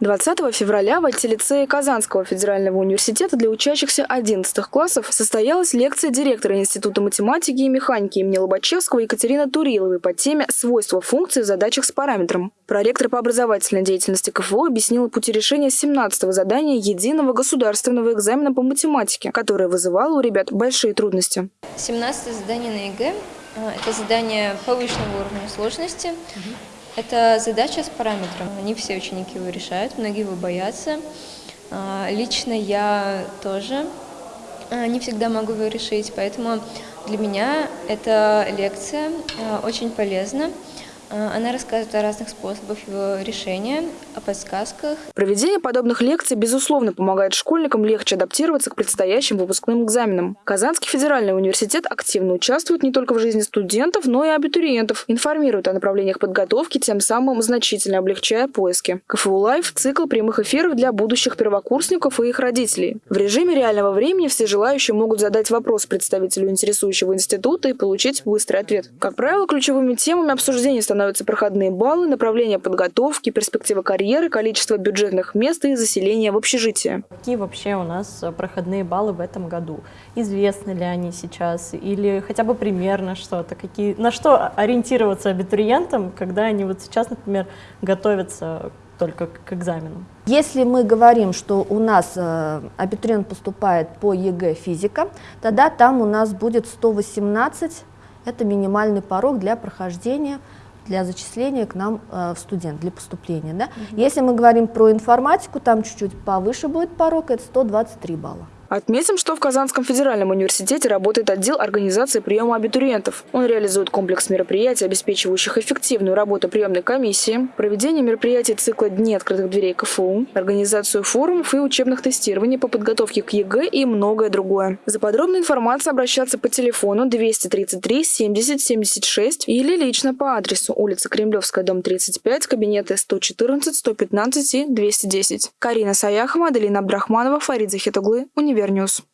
20 февраля в IT-лицее Казанского федерального университета для учащихся 11 классов состоялась лекция директора Института математики и механики имени Лобачевского Екатерины Туриловой по теме «Свойства функций в задачах с параметром». Проректор по образовательной деятельности КФУ объяснила пути решения 17-го задания единого государственного экзамена по математике, которое вызывало у ребят большие трудности. 17 задание на ЕГЭ – это задание повышенного уровня сложности. Это задача с параметром. Не все ученики его решают, многие его боятся. А, лично я тоже а, не всегда могу его решить, поэтому для меня эта лекция а, очень полезна. А, она рассказывает о разных способах его решения, о подсказках. Проведение подобных лекций, безусловно, помогает школьникам легче адаптироваться к предстоящим выпускным экзаменам. Казанский федеральный университет активно участвует не только в жизни студентов, но и абитуриентов, информирует о направлениях подготовки, тем самым значительно облегчая поиски. КФУ Лайв – цикл прямых эфиров для будущих первокурсников и их родителей. В режиме реального времени все желающие могут задать вопрос представителю интересующего института и получить быстрый ответ. Как правило, ключевыми темами обсуждения становятся становятся проходные баллы, направление подготовки, перспектива карьеры, количество бюджетных мест и заселения в общежитие. Какие вообще у нас проходные баллы в этом году? Известны ли они сейчас или хотя бы примерно что-то? Какие, на что ориентироваться абитуриентам, когда они вот сейчас, например, готовятся только к экзаменам? Если мы говорим, что у нас э, абитуриент поступает по ЕГЭ физика, тогда там у нас будет 118, это минимальный порог для прохождения для зачисления к нам э, в студент, для поступления. Да? Угу. Если мы говорим про информатику, там чуть-чуть повыше будет порог, это 123 балла. Отметим, что в Казанском федеральном университете работает отдел организации приема абитуриентов. Он реализует комплекс мероприятий, обеспечивающих эффективную работу приемной комиссии, проведение мероприятий цикла «Дни открытых дверей КФУ», организацию форумов и учебных тестирований по подготовке к ЕГЭ и многое другое. За подробной информацией обращаться по телефону 233 70 76 или лично по адресу улица Кремлевская, дом 35, кабинеты 114, 115 и 210. Карина Саяхова, Аделина Абдрахманова, Фарид Захитуглы, Университет. Универньюз.